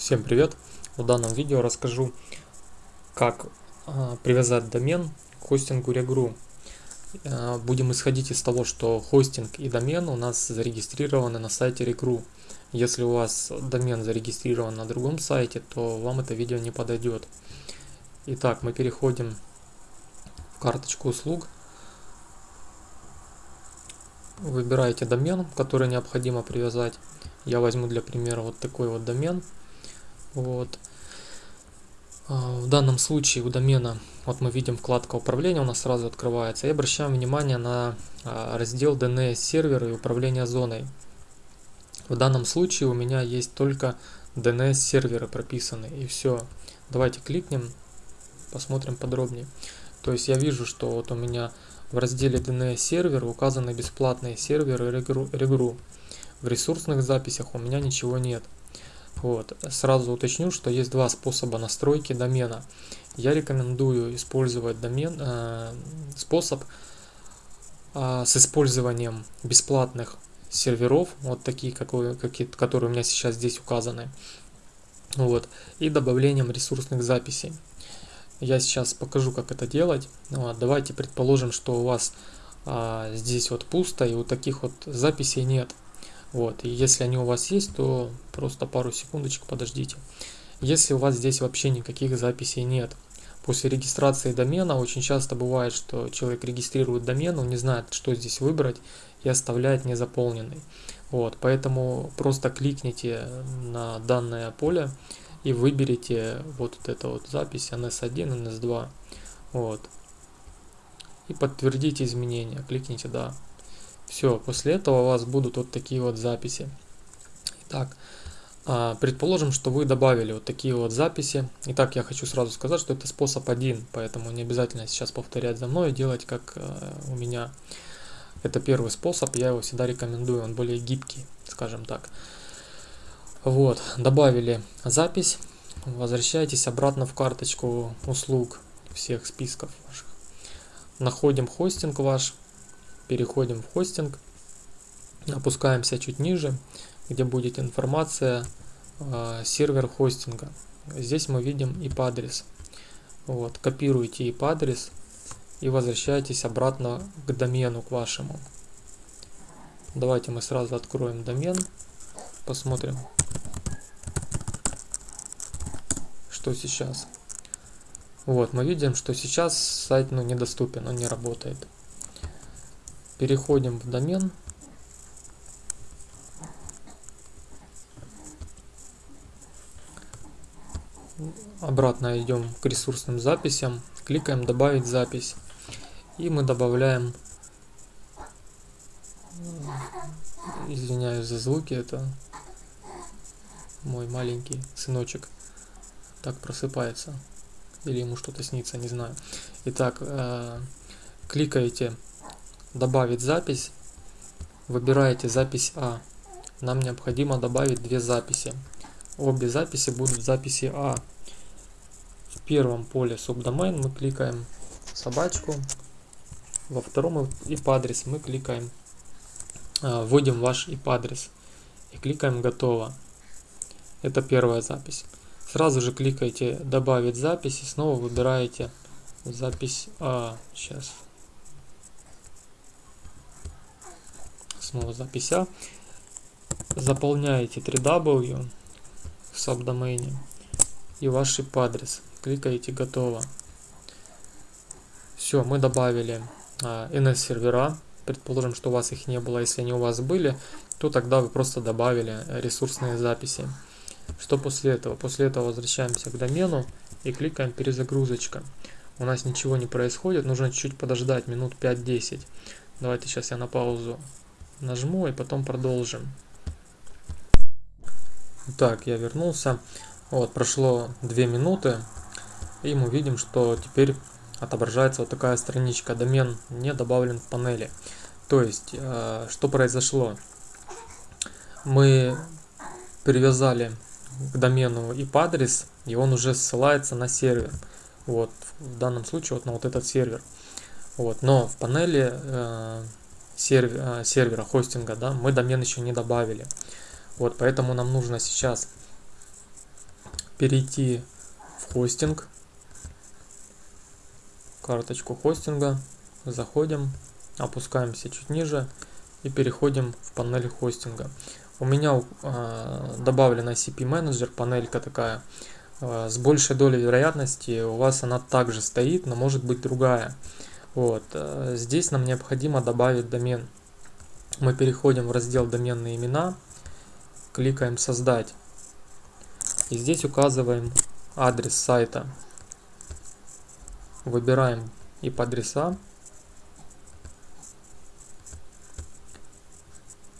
Всем привет! В данном видео расскажу, как э, привязать домен к хостингу Regru. Э, будем исходить из того, что хостинг и домен у нас зарегистрированы на сайте Regru. Если у вас домен зарегистрирован на другом сайте, то вам это видео не подойдет. Итак, мы переходим в карточку услуг. Выбираете домен, который необходимо привязать. Я возьму для примера вот такой вот домен – вот. А, в данном случае у домена, вот мы видим вкладка управления у нас сразу открывается. И обращаем внимание на а, раздел DNS сервер и управление зоной. В данном случае у меня есть только DNS серверы прописаны и все. Давайте кликнем, посмотрим подробнее. То есть я вижу, что вот у меня в разделе DNS сервер указаны бесплатные серверы Regru. В ресурсных записях у меня ничего нет. Вот. Сразу уточню, что есть два способа настройки домена. Я рекомендую использовать домен, э, способ э, с использованием бесплатных серверов, вот такие, какие, какие, которые у меня сейчас здесь указаны, вот, и добавлением ресурсных записей. Я сейчас покажу, как это делать. Вот, давайте предположим, что у вас а, здесь вот пусто и вот таких вот записей нет. Вот, и если они у вас есть, то просто пару секундочек подождите. Если у вас здесь вообще никаких записей нет, после регистрации домена очень часто бывает, что человек регистрирует домен, он не знает, что здесь выбрать и оставляет незаполненный. Вот, поэтому просто кликните на данное поле и выберите вот эту вот запись NS1, NS2. Вот. И подтвердите изменения. Кликните «Да». Все, после этого у вас будут вот такие вот записи. Итак, а, предположим, что вы добавили вот такие вот записи. Итак, я хочу сразу сказать, что это способ один, поэтому не обязательно сейчас повторять за мной и делать как э, у меня. Это первый способ, я его всегда рекомендую, он более гибкий, скажем так. Вот, добавили запись, возвращайтесь обратно в карточку услуг всех списков ваших. Находим хостинг ваш, переходим в хостинг, опускаемся чуть ниже, где будет информация э, сервер хостинга. Здесь мы видим IP-адрес. Вот, копируете IP-адрес и возвращаетесь обратно к домену, к вашему. Давайте мы сразу откроем домен, посмотрим, что сейчас. Вот, мы видим, что сейчас сайт ну, недоступен, он не работает. Переходим в домен. Обратно идем к ресурсным записям. Кликаем «Добавить запись». И мы добавляем... Извиняюсь за звуки, это мой маленький сыночек так просыпается. Или ему что-то снится, не знаю. Итак, э, кликаете добавить запись, выбираете запись А. Нам необходимо добавить две записи. Обе записи будут записи А. В первом поле subdomain мы кликаем собачку, во втором IP-адрес мы кликаем, а, вводим ваш IP-адрес и кликаем готово. Это первая запись. Сразу же кликаете добавить запись и снова выбираете запись А. Сейчас снова запись А. Заполняете 3W в сабдомене и ваш IP-адрес. Кликаете «Готово». Все, мы добавили а, NS-сервера. Предположим, что у вас их не было. Если они у вас были, то тогда вы просто добавили ресурсные записи. Что после этого? После этого возвращаемся к домену и кликаем «Перезагрузочка». У нас ничего не происходит, нужно чуть-чуть подождать, минут 5-10. Давайте сейчас я на паузу нажму и потом продолжим. Так, я вернулся. Вот, прошло 2 минуты. И мы видим, что теперь отображается вот такая страничка. Домен не добавлен в панели. То есть, э, что произошло? Мы привязали к домену IP-адрес, и он уже ссылается на сервер. Вот, в данном случае вот на вот этот сервер. Вот, но в панели э, сервера, сервера хостинга, да, мы домен еще не добавили. Вот, поэтому нам нужно сейчас перейти в хостинг, карточку хостинга, заходим, опускаемся чуть ниже и переходим в панель хостинга. У меня э, добавлен ICP менеджер, панелька такая, э, с большей долей вероятности у вас она также стоит, но может быть другая. Вот, э, здесь нам необходимо добавить домен. Мы переходим в раздел доменные имена, кликаем создать. И здесь указываем адрес сайта. Выбираем IP-адреса.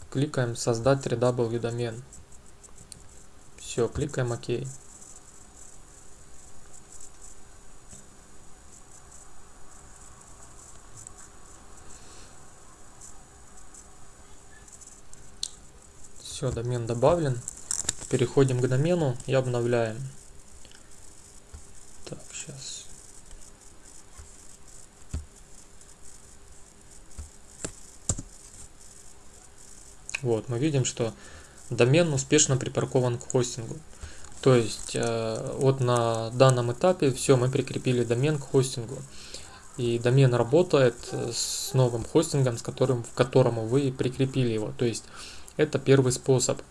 Кликаем создать 3W домен. Все, кликаем ОК. Все, домен добавлен. Переходим к домену и обновляем. Так, сейчас. Вот, мы видим, что домен успешно припаркован к хостингу. То есть, э, вот на данном этапе все, мы прикрепили домен к хостингу. И домен работает с новым хостингом, с которым, в которому вы прикрепили его. То есть, это первый способ.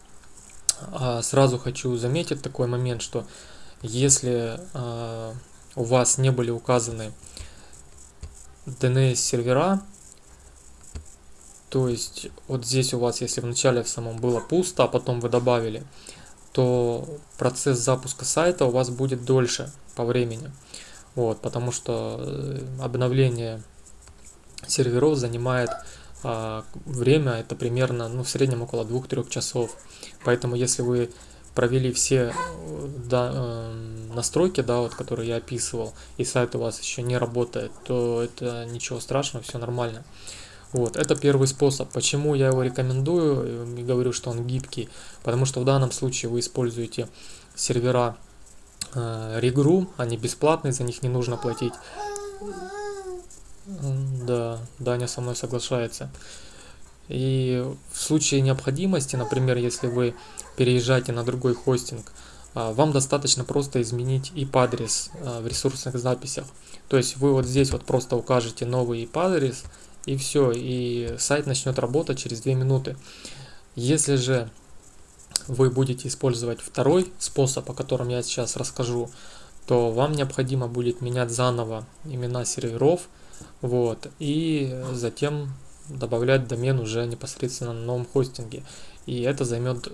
А сразу хочу заметить такой момент, что если а, у вас не были указаны DNS сервера, то есть вот здесь у вас, если вначале в самом было пусто, а потом вы добавили, то процесс запуска сайта у вас будет дольше по времени. Вот, потому что э, обновление серверов занимает время это примерно ну, в среднем около 2-3 часов. Поэтому если вы провели все э, да, э, настройки, да, вот, которые я описывал, и сайт у вас еще не работает, то это ничего страшного, все нормально. Вот, это первый способ. Почему я его рекомендую и говорю, что он гибкий? Потому что в данном случае вы используете сервера э, Regru, они бесплатные, за них не нужно платить. Да, Даня со мной соглашается. И в случае необходимости, например, если вы переезжаете на другой хостинг, а, вам достаточно просто изменить IP-адрес а, в ресурсных записях. То есть вы вот здесь вот просто укажете новый IP-адрес и все, и сайт начнет работать через 2 минуты. Если же вы будете использовать второй способ, о котором я сейчас расскажу, то вам необходимо будет менять заново имена серверов, вот, и затем добавлять домен уже непосредственно на новом хостинге. И это займет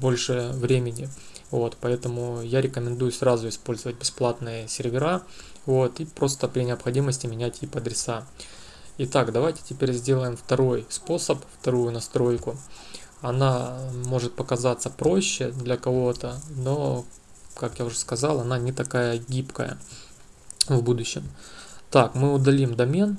больше времени. Вот, поэтому я рекомендую сразу использовать бесплатные сервера вот, и просто при необходимости менять IP адреса. Итак, давайте теперь сделаем второй способ, вторую настройку. Она может показаться проще для кого-то, но, как я уже сказал, она не такая гибкая в будущем. Так, мы удалим домен.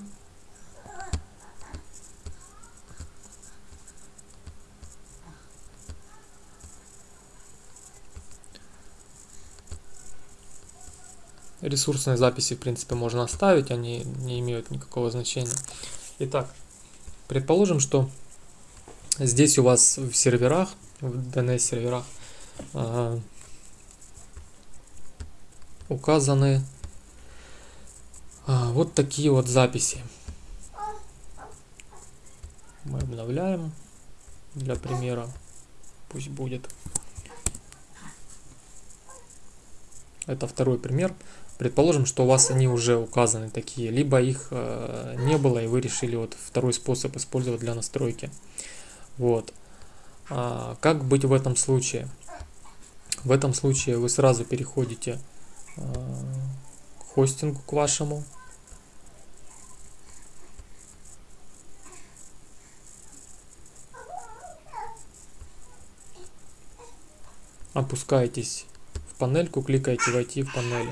Ресурсные записи, в принципе, можно оставить, они не имеют никакого значения. Итак, предположим, что здесь у вас в серверах, в DNS серверах, э, указаны а, вот такие вот записи. Мы обновляем для примера. Пусть будет. Это второй пример. Предположим, что у вас они уже указаны такие, либо их э, не было и вы решили вот второй способ использовать для настройки. Вот. А, как быть в этом случае? В этом случае вы сразу переходите э, хостингу к вашему. Опускаетесь в панельку, кликаете «Войти в панель».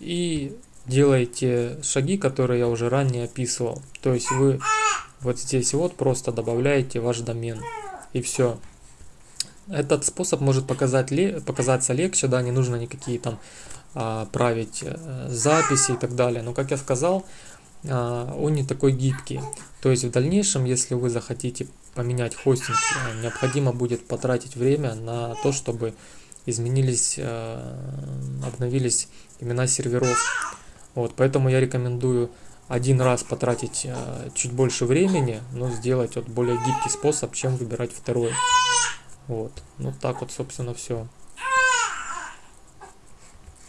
И делаете шаги, которые я уже ранее описывал. То есть вы вот здесь вот просто добавляете ваш домен. И все. Этот способ может показать, показаться легче, да, не нужно никакие там править э, записи и так далее. Но, как я сказал, а, он не такой гибкий. То есть в дальнейшем, если вы захотите поменять хостинг, э, необходимо будет потратить время на то, чтобы изменились, обновились имена серверов. Вот, поэтому я рекомендую один раз потратить чуть больше времени, но сделать вот более гибкий способ, чем выбирать второй. Вот, ну так вот, собственно, все.